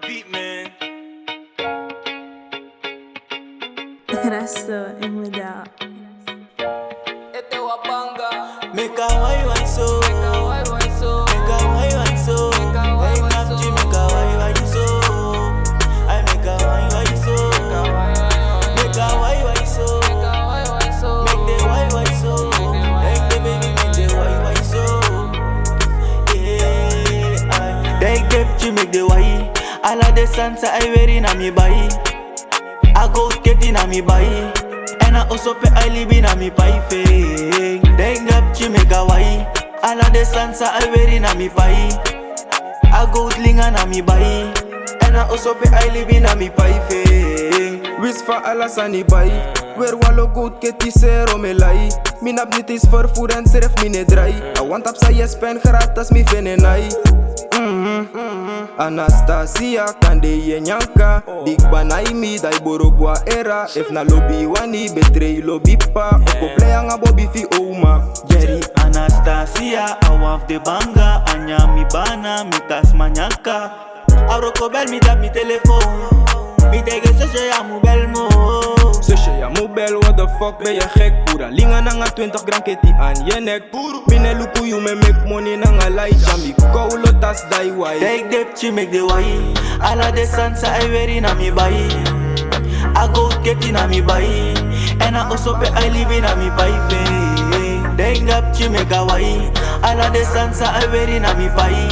the beat, man. Resto immediato. Este wapanga, Make a why why so. meka wai wai so, Make a why why so. Make a why why so. make a why why so. I make a why why so. meka wai wai Make a why why so. meka wai wai so, Make the why why so. Make the baby make the why why so. Yeah, I They get you make the why. All of the sansa I wearing on me body. I go in on me body. And I also pay I live in on me pipe. They get you make why. All of the sansa I wearing on me body. I go linga na mi body. And I also pay I live in on me pipe. Wis van alles aan die bij Weer wallo goed ke ti zero me lai Min ab niet is vervoer en serf mine drai I want up sa yes pen gratis mi venenai. Anastasia kande ye nyanka. Oh. Dik banai mi dai borogwa era. If na lobby wani betray lobby pa. Oko play anga bobby fi oma Jerry Anastasia, awaf de banga. Anya mi bana, mi tas manyaka Aroko bel mi tap mi telefoon Mi tege sesje ya mu bel mo. Zusje, ja mobile, what the fuck ben je gek Pura. Linga nanga 20 gram keti aan je nek. Mine luku you me make money nanga light Jami koulo dai wai Take dip, she make the why. Alla de sansa I wearing on me body I go get in on me body And I also pay I live in on me pipe Take up, she make a why. Alla de sansa I wearing on me body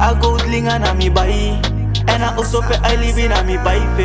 I go linga na me body And I also pay I live in on me pipe